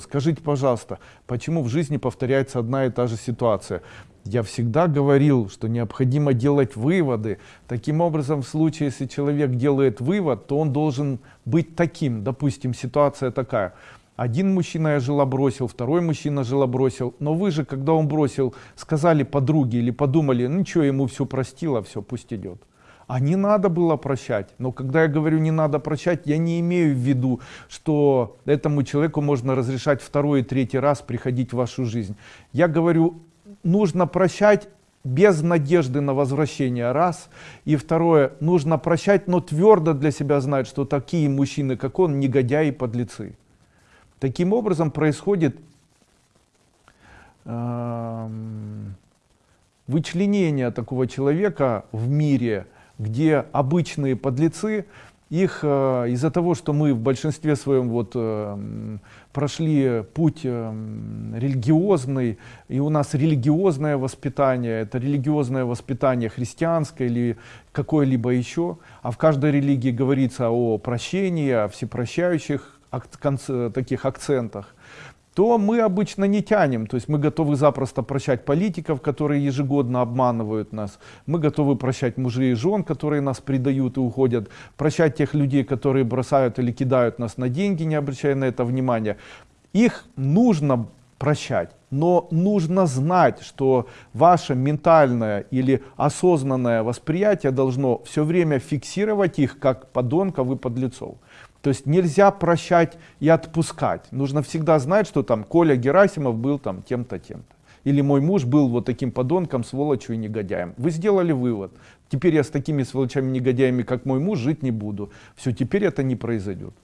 Скажите, пожалуйста, почему в жизни повторяется одна и та же ситуация? Я всегда говорил, что необходимо делать выводы. Таким образом, в случае, если человек делает вывод, то он должен быть таким. Допустим, ситуация такая. Один мужчина я жила бросил, второй мужчина жила бросил. Но вы же, когда он бросил, сказали подруге или подумали, ну ничего, ему все простило, все, пусть идет. А не надо было прощать. Но когда я говорю не надо прощать, я не имею в виду, что этому человеку можно разрешать второй и третий раз приходить в вашу жизнь. Я говорю, нужно прощать без надежды на возвращение, раз. И второе, нужно прощать, но твердо для себя знать, что такие мужчины, как он, негодяи подлецы. Таким образом происходит э, вычленение такого человека в мире, где обычные подлецы, их э, из-за того, что мы в большинстве своем вот э, прошли путь э, религиозный, и у нас религиозное воспитание, это религиозное воспитание христианское или какое-либо еще, а в каждой религии говорится о прощении, о всепрощающих таких акцентах то мы обычно не тянем. То есть мы готовы запросто прощать политиков, которые ежегодно обманывают нас. Мы готовы прощать мужей и жен, которые нас предают и уходят. Прощать тех людей, которые бросают или кидают нас на деньги, не обращая на это внимания. Их нужно прощать. Но нужно знать, что ваше ментальное или осознанное восприятие должно все время фиксировать их как подонков и подлецов. То есть нельзя прощать и отпускать. Нужно всегда знать, что там Коля Герасимов был там тем-то, тем-то. Или мой муж был вот таким подонком, сволочью и негодяем. Вы сделали вывод. Теперь я с такими сволочами, негодяями, как мой муж, жить не буду. Все, теперь это не произойдет.